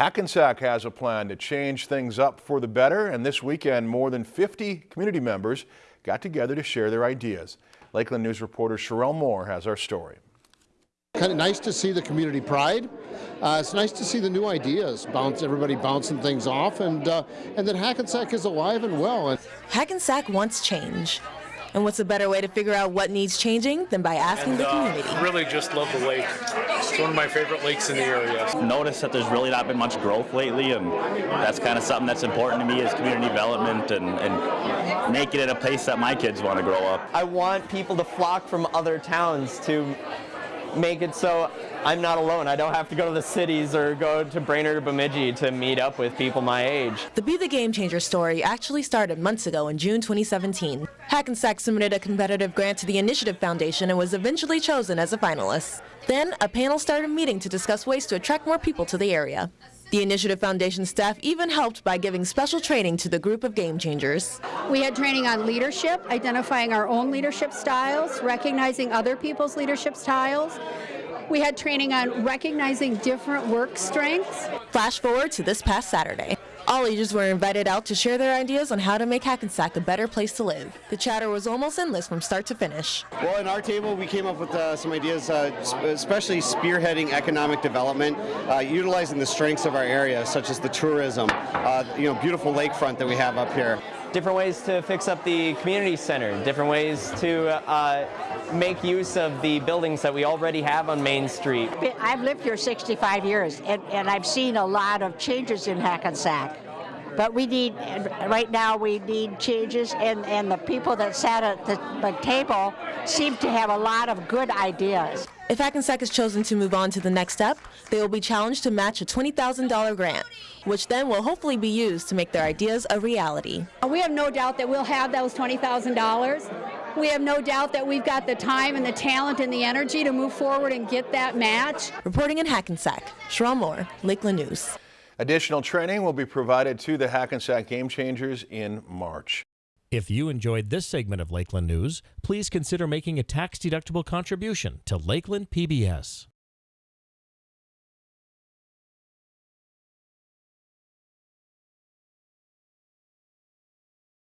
Hackensack has a plan to change things up for the better, and this weekend more than 50 community members got together to share their ideas. Lakeland News reporter Sherelle Moore has our story. Kind of nice to see the community pride. Uh, it's nice to see the new ideas, bounce everybody bouncing things off, and uh, and that Hackensack is alive and well. Hackensack wants change. And what's a better way to figure out what needs changing than by asking and, the uh, community? really just love the lake. It's one of my favorite lakes in the area. Notice that there's really not been much growth lately, and that's kind of something that's important to me is community development and, and making it a place that my kids want to grow up. I want people to flock from other towns to make it so I'm not alone. I don't have to go to the cities or go to Brainerd or Bemidji to meet up with people my age. The Be the Game Changer story actually started months ago in June 2017. Hackensack submitted a competitive grant to the Initiative Foundation and was eventually chosen as a finalist. Then, a panel started meeting to discuss ways to attract more people to the area. The Initiative Foundation staff even helped by giving special training to the group of game changers. We had training on leadership, identifying our own leadership styles, recognizing other people's leadership styles. We had training on recognizing different work strengths. Flash forward to this past Saturday. All ages were invited out to share their ideas on how to make Hackensack a better place to live. The chatter was almost endless from start to finish. Well, in our table, we came up with uh, some ideas, uh, especially spearheading economic development, uh, utilizing the strengths of our area, such as the tourism, uh, you know, beautiful lakefront that we have up here. Different ways to fix up the community center, different ways to uh, make use of the buildings that we already have on Main Street. I've lived here 65 years, and, and I've seen a lot of changes in Hackensack. But we need, right now, we need changes, and, and the people that sat at the, the table seem to have a lot of good ideas. If Hackensack is chosen to move on to the next step, they will be challenged to match a $20,000 grant, which then will hopefully be used to make their ideas a reality. We have no doubt that we'll have those $20,000. We have no doubt that we've got the time and the talent and the energy to move forward and get that match. Reporting in Hackensack, Sherelle Moore, Lakeland News. Additional training will be provided to the Hackensack Game Changers in March. If you enjoyed this segment of Lakeland News, please consider making a tax-deductible contribution to Lakeland PBS.